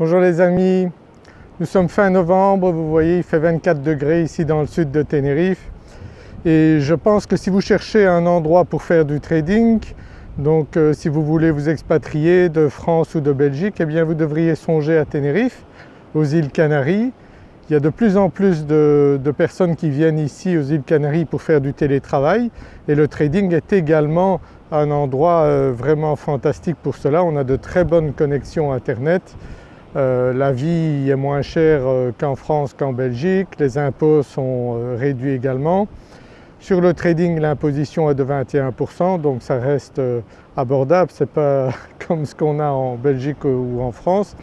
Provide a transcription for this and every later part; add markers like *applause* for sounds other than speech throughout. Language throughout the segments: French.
Bonjour les amis, nous sommes fin novembre, vous voyez il fait 24 degrés ici dans le sud de Tenerife et je pense que si vous cherchez un endroit pour faire du trading, donc euh, si vous voulez vous expatrier de France ou de Belgique, eh bien vous devriez songer à Tenerife, aux îles Canaries. Il y a de plus en plus de, personnes qui viennent ici aux îles Canaries pour faire du télétravail et le trading est également un endroit euh, vraiment fantastique pour cela. On a de très bonnes connexions internet, euh, la vie est moins chère qu'en France qu'en Belgique, les impôts sont réduits également. Sur le trading l'imposition est de 21% donc ça reste euh, abordable, ce n'est pas *laughs* comme ce qu'on a en Belgique ou en France.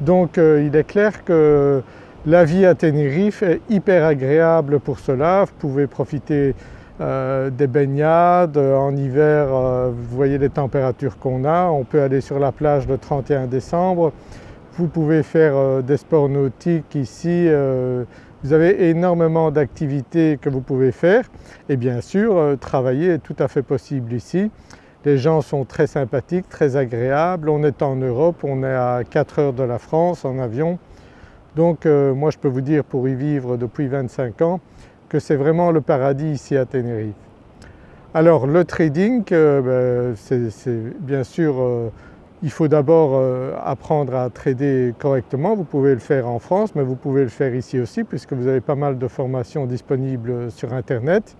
Donc euh, il est clair que la vie à Tenerife est hyper agréable pour cela, vous pouvez profiter euh, des baignades, en hiver vous voyez les températures qu'on a, on peut aller sur la plage le 31 décembre, vous pouvez faire des sports nautiques ici, vous avez énormément d'activités que vous pouvez faire et bien sûr euh, travailler est tout à fait possible ici. Les gens sont très sympathiques, très agréables, on est en Europe, on est à 4 heures de la France en avion. Donc euh, moi je peux vous dire pour y vivre depuis 25 ans que c'est vraiment le paradis ici à Tenerife. Alors le trading, euh, ben, c'est bien sûr il faut d'abord euh, apprendre à trader correctement, vous pouvez le faire en France mais vous pouvez le faire ici aussi puisque vous avez pas mal de formations disponibles sur internet.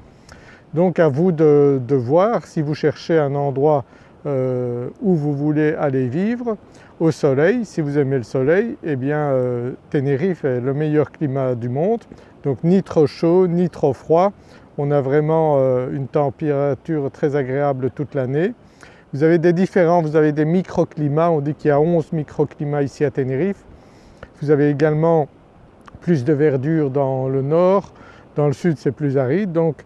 Donc à vous de, voir si vous cherchez un endroit euh, où vous voulez aller vivre au soleil, si vous aimez le soleil, eh bien euh, Tenerife est le meilleur climat du monde, donc ni trop chaud ni trop froid, on a vraiment une température très agréable toute l'année. Vous avez des différents, vous avez des microclimats, on dit qu'il y a 11 microclimats ici à Tenerife. Vous avez également plus de verdure dans le nord, dans le sud c'est plus aride donc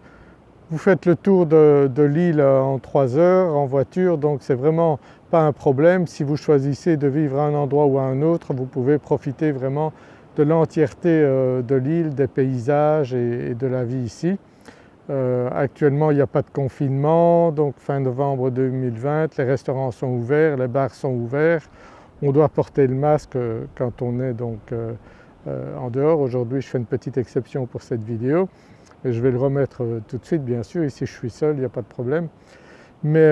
vous faites le tour de, l'île en 3 heures en voiture donc c'est vraiment pas un problème. Si vous choisissez de vivre à un endroit ou à un autre vous pouvez profiter vraiment de l'entièreté euh, de l'île, des paysages et de la vie ici. Euh, actuellement il n'y a pas de confinement donc fin novembre 2020, les restaurants sont ouverts, les bars sont ouverts. On doit porter le masque euh, quand on est donc euh, en dehors. Aujourd'hui je fais une petite exception pour cette vidéo et je vais le remettre tout de suite bien sûr, ici je suis seul, il n'y a pas de problème. Mais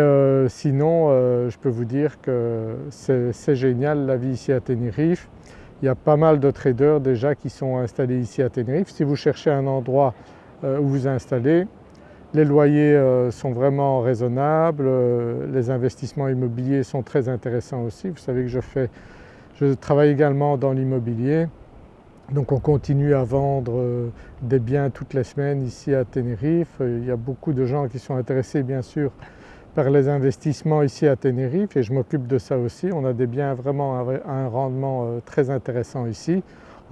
sinon je peux vous dire que c'est génial la vie ici à Tenerife. Il y a pas mal de traders déjà qui sont installés ici à Tenerife. Si vous cherchez un endroit où vous installez. Les loyers euh, sont vraiment raisonnables, euh, les investissements immobiliers sont très intéressants aussi. Vous savez que je, fais, je travaille également dans l'immobilier donc on continue à vendre des biens toutes les semaines ici à Tenerife. Il y a beaucoup de gens qui sont intéressés bien sûr par les investissements ici à Tenerife et je m'occupe de ça aussi. On a des biens vraiment à un rendement très intéressant ici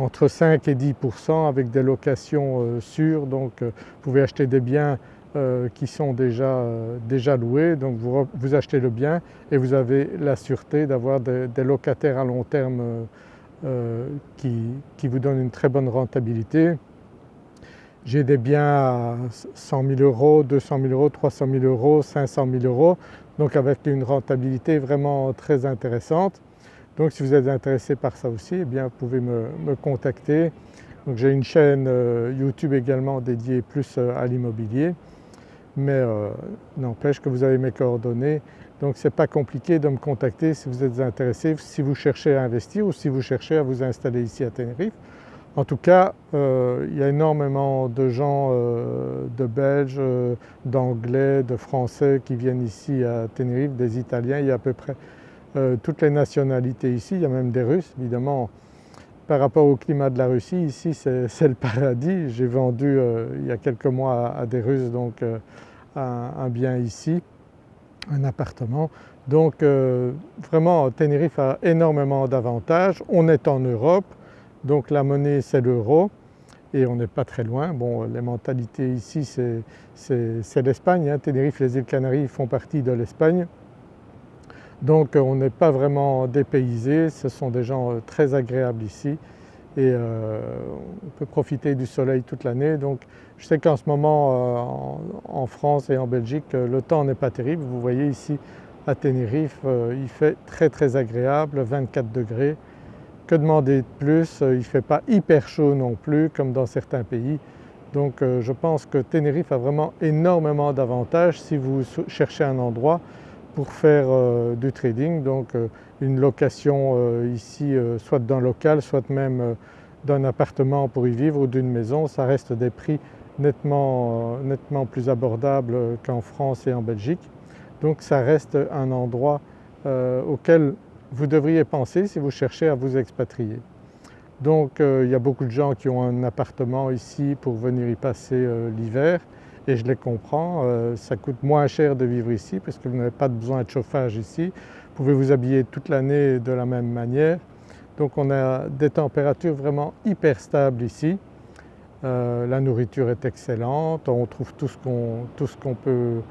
entre 5 et 10% avec des locations euh, sûres donc euh, vous pouvez acheter des biens euh, qui sont déjà, déjà loués donc vous, achetez le bien et vous avez la sûreté d'avoir des, locataires à long terme qui, vous donnent une très bonne rentabilité. J'ai des biens à 100 000 euros, 200 000 euros, 300 000 euros, 500 000 euros donc avec une rentabilité vraiment très intéressante. Donc si vous êtes intéressé par ça aussi, eh bien vous pouvez me, contacter. j'ai une chaîne euh, YouTube également dédiée plus euh, à l'immobilier, mais euh, n'empêche que vous avez mes coordonnées. Donc ce n'est pas compliqué de me contacter si vous êtes intéressé, si vous cherchez à investir ou si vous cherchez à vous installer ici à Tenerife. En tout cas, il y a énormément de gens, de Belges, d'Anglais, de Français qui viennent ici à Tenerife, des Italiens, il y a à peu près euh, toutes les nationalités ici, il y a même des Russes évidemment. Par rapport au climat de la Russie, ici c'est *laughs* le paradis. J'ai vendu euh, il y a quelques mois à, des Russes donc euh, un, bien ici, un appartement. Donc vraiment Tenerife a énormément d'avantages. On est en Europe, donc la monnaie c'est l'euro et on n'est pas très loin. Bon les mentalités ici c'est l'Espagne, hein. Tenerife, les îles Canaries font partie de l'Espagne donc on n'est pas vraiment dépaysé, ce sont des gens euh, très agréables ici et euh, on peut profiter du soleil toute l'année. Donc je sais qu'en ce moment euh, en, France et en Belgique le temps n'est pas terrible. Vous voyez ici à Tenerife il fait très très agréable, 24 degrés que demander de plus? Il ne fait pas hyper chaud non plus comme dans certains pays. Donc je pense que Tenerife a vraiment énormément d'avantages si vous cherchez un endroit pour faire du trading. Donc une location ici soit d'un local soit même d'un appartement pour y vivre ou d'une maison, ça reste des prix nettement, nettement plus abordables qu'en France et en Belgique. Donc ça reste un endroit euh, auquel vous devriez penser si vous cherchez à vous expatrier. Donc euh, il y a beaucoup de gens qui ont un appartement ici pour venir y passer euh, l'hiver et je les comprends, ça coûte moins cher de vivre ici parce que vous n'avez pas besoin de chauffage ici, vous pouvez vous habiller toute l'année de la même manière. Donc on a des températures vraiment hyper stables ici. la nourriture est excellente, on trouve tout ce qu'on peut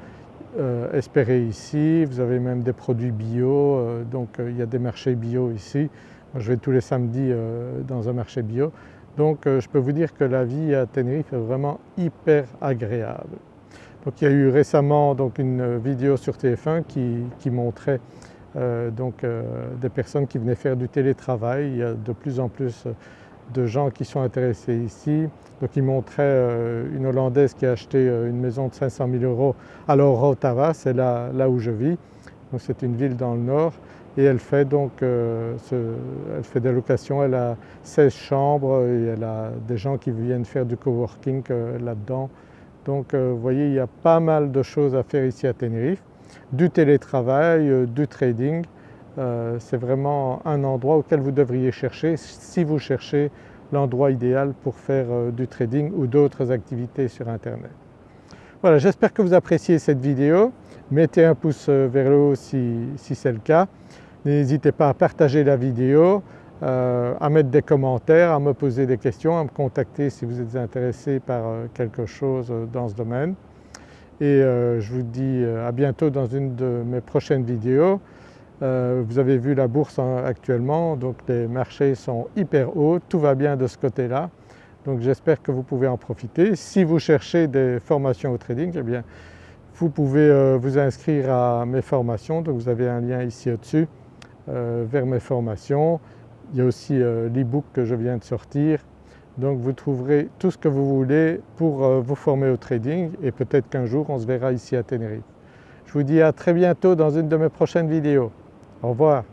euh, espérer ici. Vous avez même des produits bio, euh, donc euh, il y a des marchés bio ici. Moi, je vais tous les samedis dans un marché bio. Donc je peux vous dire que la vie à Tenerife est vraiment hyper agréable. Donc il y a eu récemment donc, une vidéo sur TF1 qui, montrait donc, des personnes qui venaient faire du télétravail. Il y a de plus en plus de gens qui sont intéressés ici. Donc il montrait euh, une Hollandaise qui a acheté euh, une maison de 500 000 euros à L'Orotava, c'est là, là, où je vis. Donc c'est une ville dans le nord et elle fait donc euh, elle fait des locations, elle a 16 chambres et elle a des gens qui viennent faire du coworking là-dedans. Donc vous voyez il y a pas mal de choses à faire ici à Tenerife, du télétravail, du trading, euh, c'est vraiment un endroit auquel vous devriez chercher si vous cherchez l'endroit idéal pour faire euh, du trading ou d'autres activités sur internet. Voilà j'espère que vous appréciez cette vidéo, mettez un pouce euh, vers le haut si, c'est le cas, n'hésitez pas à partager la vidéo, à mettre des commentaires, à me poser des questions, à me contacter si vous êtes intéressé par quelque chose dans ce domaine. Et je vous dis à bientôt dans une de mes prochaines vidéos. Euh, vous avez vu la bourse actuellement, donc les marchés sont hyper hauts, tout va bien de ce côté-là. Donc j'espère que vous pouvez en profiter. Si vous cherchez des formations au trading, eh bien vous pouvez euh, vous inscrire à mes formations, donc vous avez un lien ici au-dessus euh, vers mes formations. Il y a aussi l'e-book que je viens de sortir. Donc vous trouverez tout ce que vous voulez pour vous former au trading et peut-être qu'un jour on se verra ici à Tenerife. Je vous dis à très bientôt dans une de mes prochaines vidéos. Au revoir.